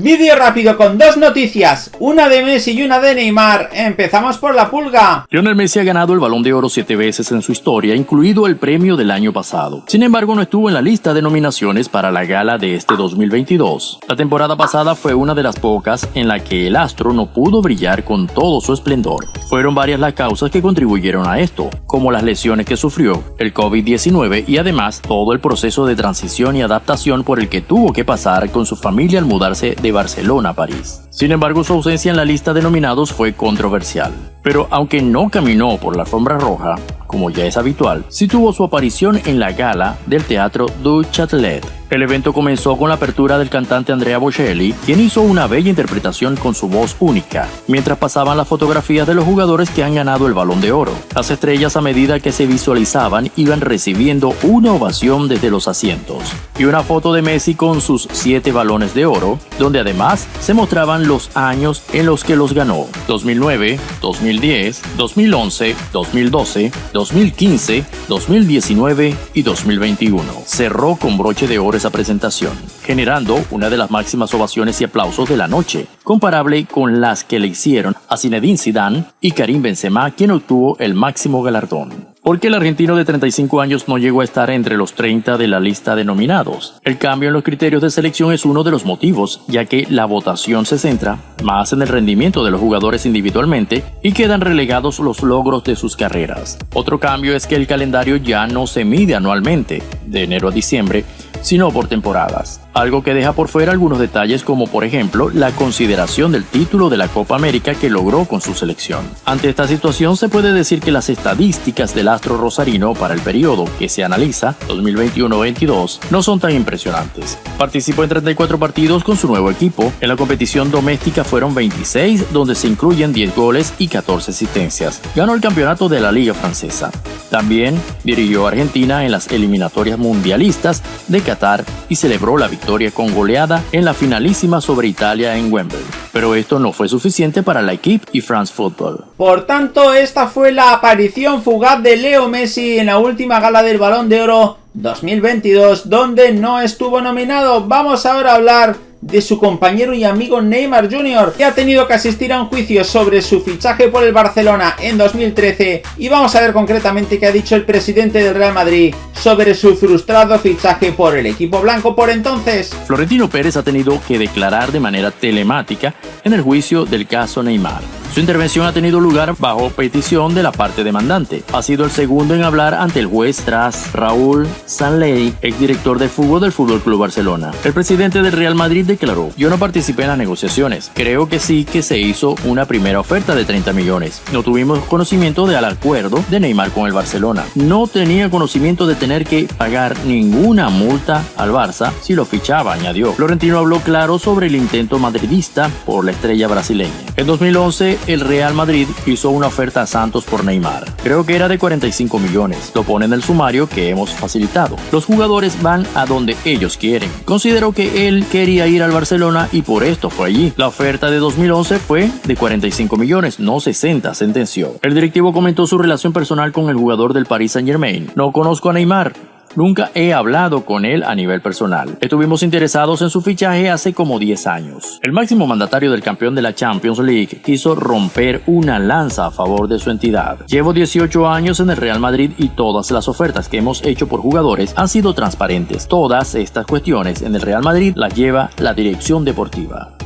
Vídeo rápido con dos noticias, una de Messi y una de Neymar. Empezamos por la pulga. Lionel Messi ha ganado el Balón de Oro siete veces en su historia, incluido el premio del año pasado. Sin embargo, no estuvo en la lista de nominaciones para la gala de este 2022. La temporada pasada fue una de las pocas en la que el astro no pudo brillar con todo su esplendor. Fueron varias las causas que contribuyeron a esto, como las lesiones que sufrió, el COVID-19 y además todo el proceso de transición y adaptación por el que tuvo que pasar con su familia al mudarse de Barcelona a París. Sin embargo, su ausencia en la lista de nominados fue controversial. Pero aunque no caminó por la alfombra roja, como ya es habitual, sí tuvo su aparición en la gala del Teatro du Châtelet. El evento comenzó con la apertura del cantante Andrea Bocelli, quien hizo una bella interpretación con su voz única, mientras pasaban las fotografías de los jugadores que han ganado el Balón de Oro. Las estrellas a medida que se visualizaban iban recibiendo una ovación desde los asientos, y una foto de Messi con sus siete balones de oro, donde además se mostraban los años en los que los ganó, 2009, 2010, 2011, 2012, 2015, 2019 y 2021. Cerró con broche de oro esa presentación, generando una de las máximas ovaciones y aplausos de la noche, comparable con las que le hicieron a Zinedine Zidane y Karim Benzema, quien obtuvo el máximo galardón. ¿Por qué el argentino de 35 años no llegó a estar entre los 30 de la lista de nominados? El cambio en los criterios de selección es uno de los motivos, ya que la votación se centra más en el rendimiento de los jugadores individualmente y quedan relegados los logros de sus carreras. Otro cambio es que el calendario ya no se mide anualmente, de enero a diciembre, sino por temporadas, algo que deja por fuera algunos detalles como por ejemplo la consideración del título de la Copa América que logró con su selección. Ante esta situación se puede decir que las estadísticas del astro rosarino para el periodo que se analiza, 2021-22, no son tan impresionantes. Participó en 34 partidos con su nuevo equipo, en la competición doméstica fueron 26 donde se incluyen 10 goles y 14 asistencias. Ganó el campeonato de la Liga Francesa. También dirigió a Argentina en las eliminatorias mundialistas de Qatar y celebró la victoria con goleada en la finalísima sobre Italia en Wembley. Pero esto no fue suficiente para la equipe y France Football. Por tanto, esta fue la aparición fugaz de Leo Messi en la última gala del Balón de Oro 2022, donde no estuvo nominado. Vamos ahora a hablar de su compañero y amigo Neymar Jr., que ha tenido que asistir a un juicio sobre su fichaje por el Barcelona en 2013 y vamos a ver concretamente qué ha dicho el presidente del Real Madrid sobre su frustrado fichaje por el equipo blanco por entonces. Florentino Pérez ha tenido que declarar de manera telemática en el juicio del caso Neymar. Su intervención ha tenido lugar bajo petición de la parte demandante. Ha sido el segundo en hablar ante el juez tras Raúl Sanley, exdirector de fútbol del Fútbol Club Barcelona. El presidente del Real Madrid declaró: Yo no participé en las negociaciones. Creo que sí que se hizo una primera oferta de 30 millones. No tuvimos conocimiento del acuerdo de Neymar con el Barcelona. No tenía conocimiento de tener que pagar ninguna multa al Barça si lo fichaba, añadió. Florentino habló claro sobre el intento madridista por la estrella brasileña. En 2011, el Real Madrid hizo una oferta a Santos por Neymar. Creo que era de 45 millones. Lo pone en el sumario que hemos facilitado. Los jugadores van a donde ellos quieren. Considero que él quería ir al Barcelona y por esto fue allí. La oferta de 2011 fue de 45 millones, no 60, sentenció. El directivo comentó su relación personal con el jugador del Paris Saint Germain. No conozco a Neymar, Nunca he hablado con él a nivel personal. Estuvimos interesados en su fichaje hace como 10 años. El máximo mandatario del campeón de la Champions League quiso romper una lanza a favor de su entidad. Llevo 18 años en el Real Madrid y todas las ofertas que hemos hecho por jugadores han sido transparentes. Todas estas cuestiones en el Real Madrid las lleva la dirección deportiva.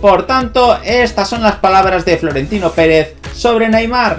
Por tanto, estas son las palabras de Florentino Pérez sobre Neymar.